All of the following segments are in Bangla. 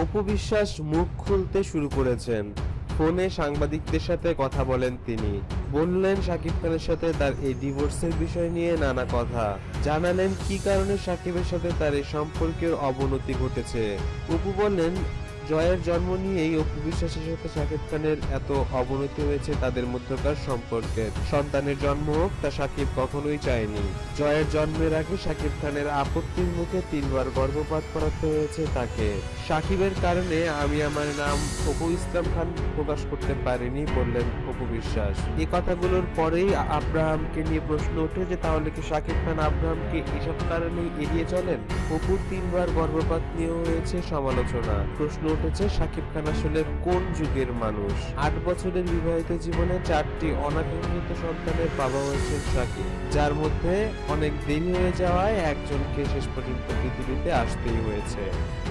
অপু বিশ্বাস মুখ খুলতে শুরু করেছেন। ফোনে সাংবাদিকদের সাথে কথা বলেন তিনি। বললেন, সাকিব খানের সাথে তার এই ডিভোর্সের বিষয় নিয়ে নানা কথা। জানালেন, কি কারণে সাকিবের সাথে তার এই সম্পর্কের অবনতি ঘটেছে। অপু বললেন জয়ের জন্ম নিয়েই অপু বিশ্বাসের সাথে শাকিব খানের এত অবনতি হয়েছে তাদের মধ্যকার সম্পর্কের সন্তানের জন্ম হোক, তা শাকিব কখনোই চায়নি। জয়ের জন্মের আগে শাকিব খানের আপত্তির মুখে তিনবার গর্ভপাত করাতে হয়েছে তাকে। শাকিবের কারণে আমি আমার নাম অপু ইসলাম খান প্রকাশ করতে পারিনি বললেন অপু বিশ্বাস। এই কথাগুলোর পরেই আব্রাহামকে নিয়ে প্রশ্ন ওঠে যে, তাহলে কি শাকিব খান আব্রাহামকে এসব কারণেই এড়িয়ে চলেন? অপুর তিনবার গর্ভপাত নিয়ে হয়েছে সমালোচনা। প্রশ্ন উঠেছে শাকিব খান আসলে কোন যুগের মানুষ? আট বছরের বিবাহিত জীবনে চারটি অনাকাঙ্ক্ষিত সন্তানের বাবা হয়েছেন শাকিব যার মধ্যে অনেক দেরি হয়ে যাওয়ায় একজনকে শেষ পর্যন্ত পৃথিবীতে আসতেই হয়েছে।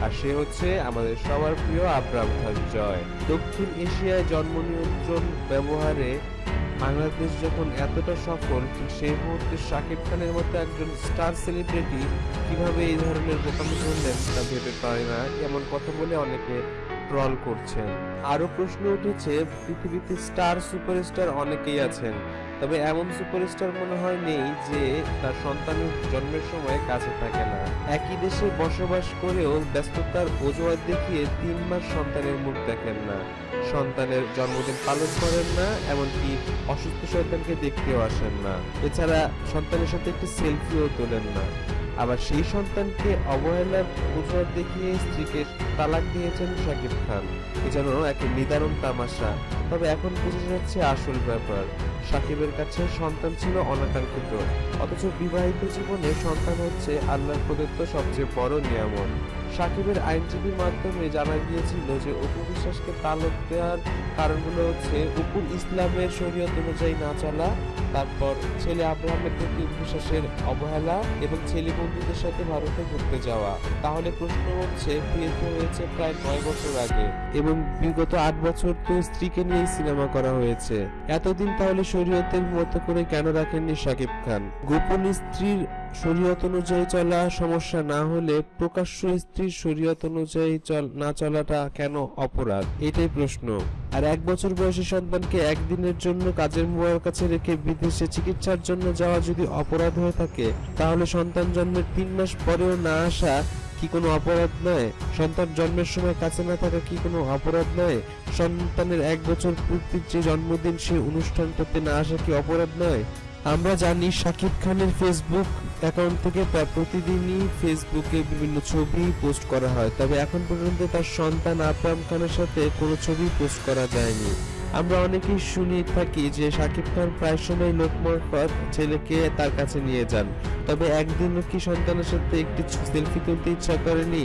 আর সে হচ্ছে আমাদের সবার প্রিয় আব্রাম খান জয়। দক্ষিণ এশিয়ায় জন্ম নিয়ন্ত্রণ ব্যবহারে বাংলাদেশ যখন এতটা সফল সেই মুহূর্তে শাকিব খানের মতো একজন স্টার সেলিব্রিটি কীভাবে এই ধরনের বোকামি করলেন তা ভেবে পায় না। এমন কথা বলে অনেকে ট্রল করছেন। আরও প্রশ্ন উঠেছে, পৃথিবীতে স্টার সুপারস্টার অনেকেই আছেন। তবে এমন সুপারস্টার মনে হয় নেই যে তার সন্তানের জন্মের সময় কাছে থাকে না। একই দেশে বসবাস করেও ব্যস্ততার অজুহাত দেখিয়ে তিন মাস সন্তানের মুখ দেখেন না। সন্তানের জন্মদিন পালন করেন না, এমনকি অসুস্থ সন্তানকে দেখতেও আসেন না। এছাড়া সন্তানের সাথে একটি সেলফিও তোলেন না। আবার সেই সন্তানকে অবহেলার অজুহাত দেখিয়ে স্ত্রীকে তালাক দিয়েছেন শাকিব খান। এ যেন এক নিদারুণ তামাশা। তবে এখন বুঝে যাচ্ছে আসল ব্যাপার। সাকিবের কাছে সন্তান ছিল অনাকাঙ্ক্ষিত। অথচ বিবাহিত জীবনে সন্তান হচ্ছে আল্লাহর প্রদত্ত সবচেয়ে বড় নিয়ামত। সাকিবের আইনজীবীর মাধ্যমে জানা গিয়েছিল যে অপু বিশ্বাসকে তালক দেওয়ার কারণগুলো হচ্ছে উপুল ইসলামের শরীয়ত অনুযায়ী না চলা, তারপর ছেলে আব্রাহামের প্রতি বিশ্বাসের অবহেলা এবং ছেলে বন্ধুদের সাথে ভারতে ঘুরতে যাওয়া। তাহলে প্রশ্ন হচ্ছে, বিয়ে হয়েছে প্রায় নয় বছর আগে এবং বিগত আট বছর তো স্ত্রীকে নিয়ে সিনেমা করা হয়েছে। এতদিন তাহলে শরীয়তের মতো করে কেন রাখেননি শাকিব খান? গোপন স্ত্রীর শরীয়ত অনুযায়ী চলা সমস্যা না হলে প্রকাশ্য স্ত্রীর শরীয়ত অনুযায়ী না চলাটা কেন অপরাধ? এটাই প্রশ্ন। আর এক বছর বয়সী সন্তানকে একদিনের জন্য কাজের বুয়ার কাছে রেখে বিদেশে চিকিৎসার জন্য যাওয়া যদি অপরাধ হয়ে থাকে, তাহলে সন্তান জন্মের তিন মাস পরেও না আসা কি কোনো অপরাধ নয়? সন্তান জন্মের সময় কাছে না থাকা কি কোনো অপরাধ নয়? সন্তানের এক বছর পূর্তির যে জন্মদিন সেই অনুষ্ঠানটাতে না আসা কি অপরাধ নয়? আমরা জানি শাকিব খানের ফেসবুক অ্যাকাউন্ট থেকে প্রায় প্রতিদিনই ফেসবুকে বিভিন্ন ছবি পোস্ট করা হয়। তবে এখন পর্যন্ত তার সন্তান আকরাম খানের সাথে কোনো ছবি পোস্ট করা যায়নি। আমরা অনেকেই শুনি থাকি যে শাকিব খান প্রায় সময় লোকমারফত ছেলেকে তার কাছে নিয়ে যান। তবে একদিনও কি সন্তানের সাথে একটি সেলফি তুলতে ইচ্ছা করেনি?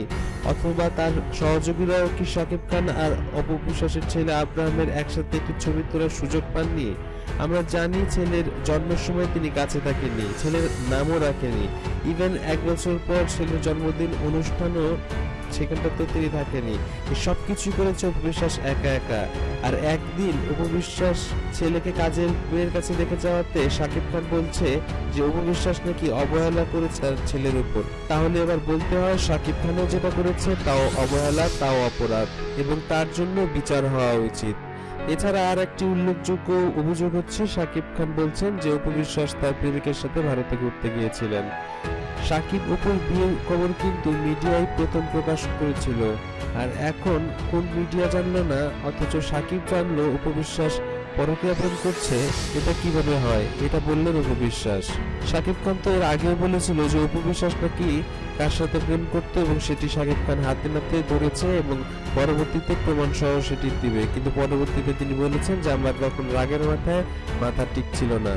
অথবা তার সহযোগীরাও কি শাকিব খান আর অপবিশ্বাসের ছেলে আব্রাহামের একসাথে একটি ছবি তোলার সুযোগ পাননি? আমরা জানি ছেলের জন্মের সময় তিনি কাছে থাকেননি, ছেলের নামও রাখেনি ইভেন এক বছর পর ছেলের জন্মদিন অনুষ্ঠানও সেখানটাতেও তিনি থাকেনি সব কিছু করেছে উপবিশ্বাস একা একা। আর একদিন উপবিশ্বাস ছেলেকে কাজের মেয়ের কাছে রেখে যাওয়াতে শাকিব খান বলছে যে, উপবিশ্বাস নাকি অবহেলা করেছে ছেলের উপর। তাহলে এবার বলতে হয় শাকিব খানও যেটা করেছে তাও অবহেলা, তাও অপরাধ। এবং তার জন্য বিচার হওয়া উচিত। এছাড়া আর একটি উল্লেখযোগ্য অভিযোগ হচ্ছে শাকিব খান বলছেন যে উপবিশ্বাস তার প্রেমিকের সাথে ভারতে ঘুরতে গিয়েছিলেন। সাকিব অপুর বিয়ের খবর কিন্তু মিডিয়ায় প্রথম প্রকাশ করেছিল। আর এখন কোন মিডিয়া জানলো না, অথচ সাকিব জানলো উপবিশ্বাস পরকীয়া প্রেম করছে, এটা কীভাবে হয়, এটা বললেন উপবিশ্বাস সাকিব খান তো এর আগেও বলেছিল যে উপবিশ্বাস নাকি কার সাথে প্রেম করতো এবং সেটি শাকিব খান হাতে নাতে ধরেছে এবং পরবর্তীতে প্রমাণ সহ সেটি দিবে। কিন্তু পরবর্তীতে তিনি বলেছেন যে, আমার তখন রাগের মাথায় মাথা ঠিক ছিল না।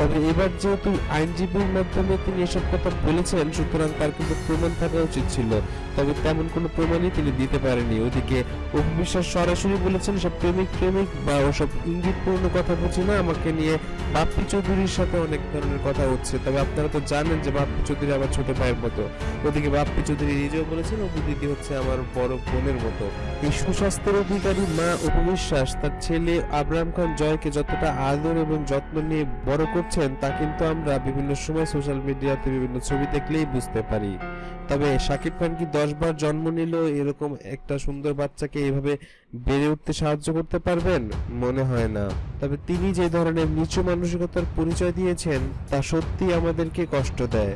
তবে এবার যেহেতু আইনজীবীর মাধ্যমে তিনি এসব কথা বলেছেন, সুতরাং তার কিন্তু প্রমাণ থাকা উচিত ছিল। তবে তেমন কোনো প্রমাণই তিনি দিতে পারেনি ওদিকে অভিবিশ্বাস সরাসরি বলেছেন, সব প্রেমিক প্রেমিক বা ওসব ইঙ্গিতপূর্ণ কথা বুঝি না, আমাকে নিয়ে বাপ্পি চৌধুরীর সাথে অনেক ধরনের কথা হচ্ছে। তবে আপনারা তো জানেন যে বাপ্পি চৌধুরী আমার ছোট ভাইয়ের মতো। ওদিকে বাপ্পি চৌধুরী নিজেও বলেছেন, অপু দিদি হচ্ছে আমার বড় বোনের মতো। এই সুস্বাস্থ্যের অধিকারী মা উপবিশ্বাস তার ছেলে আব্রাহাম খান জয়কে যতটা আদর এবং যত্ন নিয়ে বড় করছে হচ্ছেন তা কিন্তু আমরা বিভিন্ন সময় সোশ্যাল মিডিয়াতে বিভিন্ন ছবি দেখলেই বুঝতে পারি। তবে শাকিব খান কি দশ বার জন্ম নিল, এরকম একটা সুন্দর বাচ্চাকে এইভাবে বেড়ে উঠতে সাহায্য করতে পারবেন? মনে হয় না। তবে তিনি যে ধরনের নিচু মানসিকতার পরিচয় দিয়েছেন, তা সত্যি আমাদেরকে কষ্ট দেয়।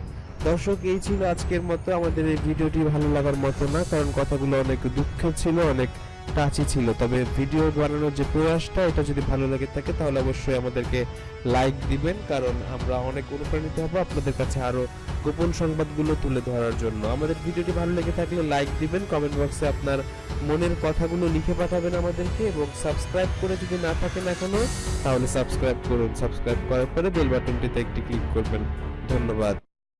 দর্শক, এই ছিল আজকের মতো। আমাদের এই ভিডিওটি ভালো লাগার মতো না, কারণ কথাগুলো অনেক দুঃখের ছিল, অনেক টাচি ছিল। তবে ভিডিও বানানোর যে প্রয়াসটা, এটা যদি ভালো লাগে থাকে, তাহলে অবশ্যই আমাদেরকে লাইক দিবেন। কারণ আমরা অনেক অনুপ্রাণিত হব আপনাদের কাছে আরও গোপন সংবাদগুলো তুলে ধরার জন্য। আমাদের ভিডিওটি ভালো লেগে থাকলে লাইক দিবেন, কমেন্ট বক্সে আপনার মনের কথাগুলো লিখে পাঠাবেন আমাদেরকে এবং সাবস্ক্রাইব করে যদি না থাকেন এখনও, তাহলে সাবস্ক্রাইব করুন। সাবস্ক্রাইব করার পরে বেল বাটনটিতে একটি ক্লিক করবেন। ধন্যবাদ।